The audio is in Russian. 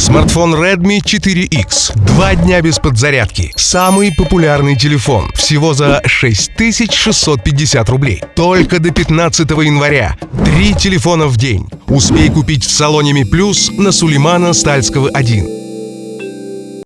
Смартфон Redmi 4X. Два дня без подзарядки. Самый популярный телефон. Всего за 6650 рублей. Только до 15 января. Три телефона в день. Успей купить в салоне Mi Plus на Сулеймана Стальского 1.